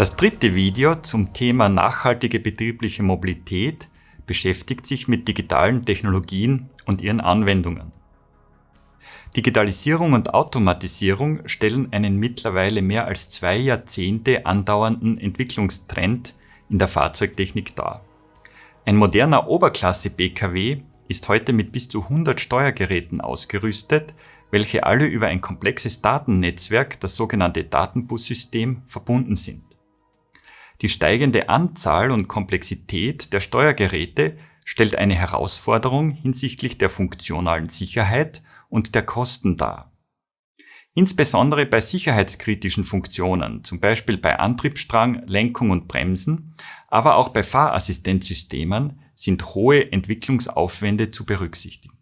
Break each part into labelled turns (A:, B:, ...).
A: Das dritte Video zum Thema nachhaltige betriebliche Mobilität beschäftigt sich mit digitalen Technologien und ihren Anwendungen. Digitalisierung und Automatisierung stellen einen mittlerweile mehr als zwei Jahrzehnte andauernden Entwicklungstrend in der Fahrzeugtechnik dar. Ein moderner Oberklasse-Pkw ist heute mit bis zu 100 Steuergeräten ausgerüstet, welche alle über ein komplexes Datennetzwerk, das sogenannte Datenbussystem, verbunden sind. Die steigende Anzahl und Komplexität der Steuergeräte stellt eine Herausforderung hinsichtlich der funktionalen Sicherheit und der Kosten dar. Insbesondere bei sicherheitskritischen Funktionen, zum Beispiel bei Antriebsstrang, Lenkung und Bremsen, aber auch bei Fahrassistenzsystemen sind hohe Entwicklungsaufwände zu berücksichtigen.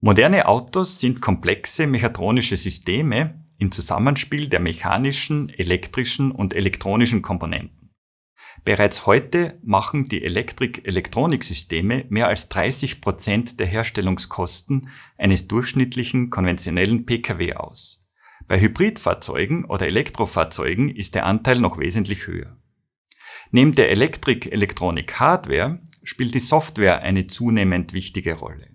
A: Moderne Autos sind komplexe mechatronische Systeme im Zusammenspiel der mechanischen, elektrischen und elektronischen Komponenten. Bereits heute machen die Elektrik-Elektroniksysteme mehr als 30 Prozent der Herstellungskosten eines durchschnittlichen konventionellen Pkw aus. Bei Hybridfahrzeugen oder Elektrofahrzeugen ist der Anteil noch wesentlich höher. Neben der Elektrik-Elektronik-Hardware spielt die Software eine zunehmend wichtige Rolle.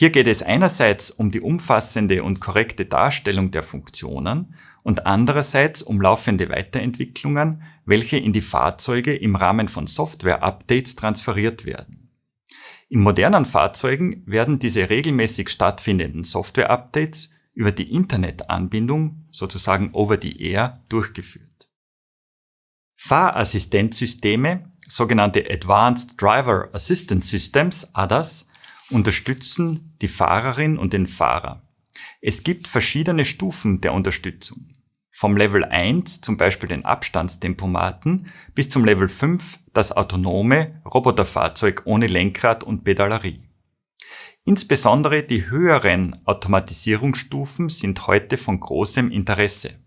A: Hier geht es einerseits um die umfassende und korrekte Darstellung der Funktionen und andererseits um laufende Weiterentwicklungen, welche in die Fahrzeuge im Rahmen von Software-Updates transferiert werden. In modernen Fahrzeugen werden diese regelmäßig stattfindenden Software-Updates über die Internetanbindung, sozusagen over the air, durchgeführt. Fahrassistenzsysteme, sogenannte Advanced Driver Assistance Systems, ADAS, unterstützen die Fahrerin und den Fahrer. Es gibt verschiedene Stufen der Unterstützung. Vom Level 1, zum Beispiel den Abstandstempomaten, bis zum Level 5, das autonome Roboterfahrzeug ohne Lenkrad und Pedalerie. Insbesondere die höheren Automatisierungsstufen sind heute von großem Interesse,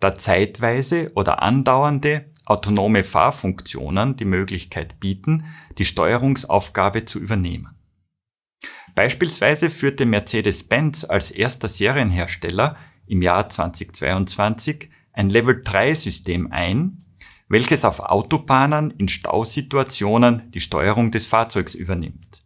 A: da zeitweise oder andauernde autonome Fahrfunktionen die Möglichkeit bieten, die Steuerungsaufgabe zu übernehmen. Beispielsweise führte Mercedes-Benz als erster Serienhersteller im Jahr 2022 ein Level-3-System ein, welches auf Autobahnen in Stausituationen die Steuerung des Fahrzeugs übernimmt.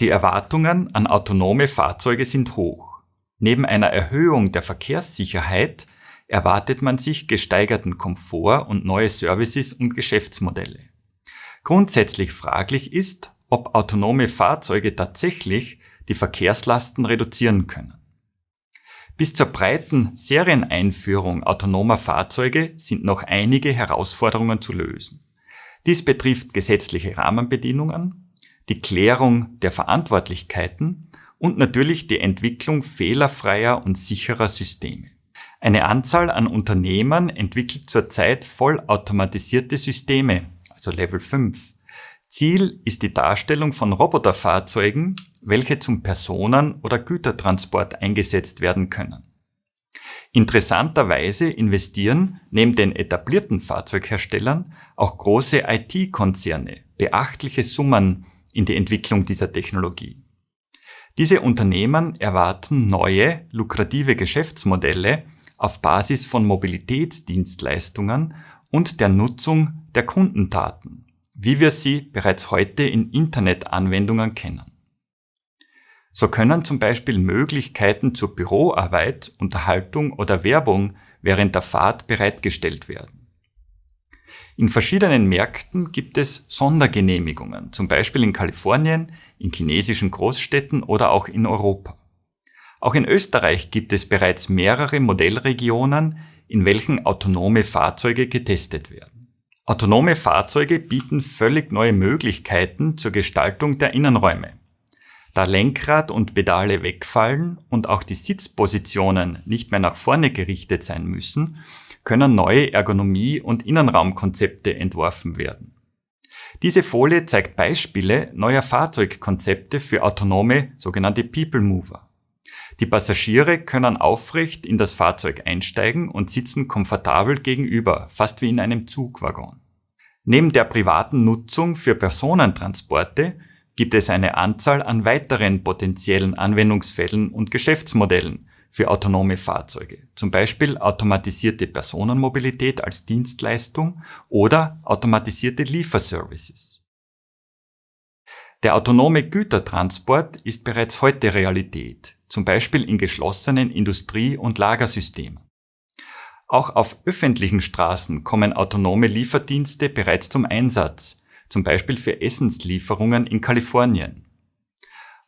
A: Die Erwartungen an autonome Fahrzeuge sind hoch. Neben einer Erhöhung der Verkehrssicherheit erwartet man sich gesteigerten Komfort und neue Services und Geschäftsmodelle. Grundsätzlich fraglich ist, ob autonome Fahrzeuge tatsächlich die Verkehrslasten reduzieren können. Bis zur breiten Serieneinführung autonomer Fahrzeuge sind noch einige Herausforderungen zu lösen. Dies betrifft gesetzliche Rahmenbedingungen, die Klärung der Verantwortlichkeiten und natürlich die Entwicklung fehlerfreier und sicherer Systeme. Eine Anzahl an Unternehmen entwickelt zurzeit vollautomatisierte Systeme, also Level 5. Ziel ist die Darstellung von Roboterfahrzeugen welche zum Personen- oder Gütertransport eingesetzt werden können. Interessanterweise investieren neben den etablierten Fahrzeugherstellern auch große IT-Konzerne beachtliche Summen in die Entwicklung dieser Technologie. Diese Unternehmen erwarten neue, lukrative Geschäftsmodelle auf Basis von Mobilitätsdienstleistungen und der Nutzung der Kundendaten, wie wir sie bereits heute in Internetanwendungen kennen. So können zum Beispiel Möglichkeiten zur Büroarbeit, Unterhaltung oder Werbung während der Fahrt bereitgestellt werden. In verschiedenen Märkten gibt es Sondergenehmigungen, zum Beispiel in Kalifornien, in chinesischen Großstädten oder auch in Europa. Auch in Österreich gibt es bereits mehrere Modellregionen, in welchen autonome Fahrzeuge getestet werden. Autonome Fahrzeuge bieten völlig neue Möglichkeiten zur Gestaltung der Innenräume. Da Lenkrad und Pedale wegfallen und auch die Sitzpositionen nicht mehr nach vorne gerichtet sein müssen, können neue Ergonomie- und Innenraumkonzepte entworfen werden. Diese Folie zeigt Beispiele neuer Fahrzeugkonzepte für autonome sogenannte People Mover. Die Passagiere können aufrecht in das Fahrzeug einsteigen und sitzen komfortabel gegenüber, fast wie in einem Zugwaggon. Neben der privaten Nutzung für Personentransporte gibt es eine Anzahl an weiteren potenziellen Anwendungsfällen und Geschäftsmodellen für autonome Fahrzeuge, zum Beispiel automatisierte Personenmobilität als Dienstleistung oder automatisierte Lieferservices. Der autonome Gütertransport ist bereits heute Realität, zum Beispiel in geschlossenen Industrie- und Lagersystemen. Auch auf öffentlichen Straßen kommen autonome Lieferdienste bereits zum Einsatz, zum Beispiel für Essenslieferungen in Kalifornien.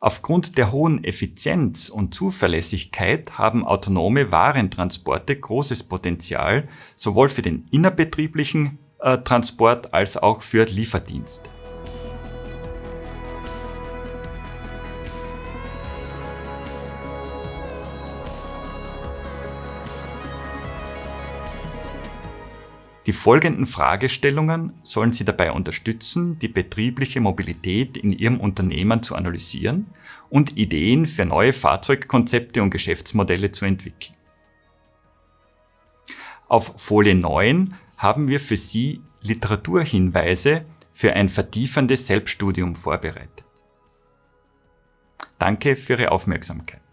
A: Aufgrund der hohen Effizienz und Zuverlässigkeit haben autonome Warentransporte großes Potenzial, sowohl für den innerbetrieblichen äh, Transport als auch für Lieferdienste. Die folgenden Fragestellungen sollen Sie dabei unterstützen, die betriebliche Mobilität in Ihrem Unternehmen zu analysieren und Ideen für neue Fahrzeugkonzepte und Geschäftsmodelle zu entwickeln. Auf Folie 9 haben wir für Sie Literaturhinweise für ein vertiefendes Selbststudium vorbereitet. Danke für Ihre Aufmerksamkeit.